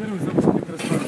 primeiro exame de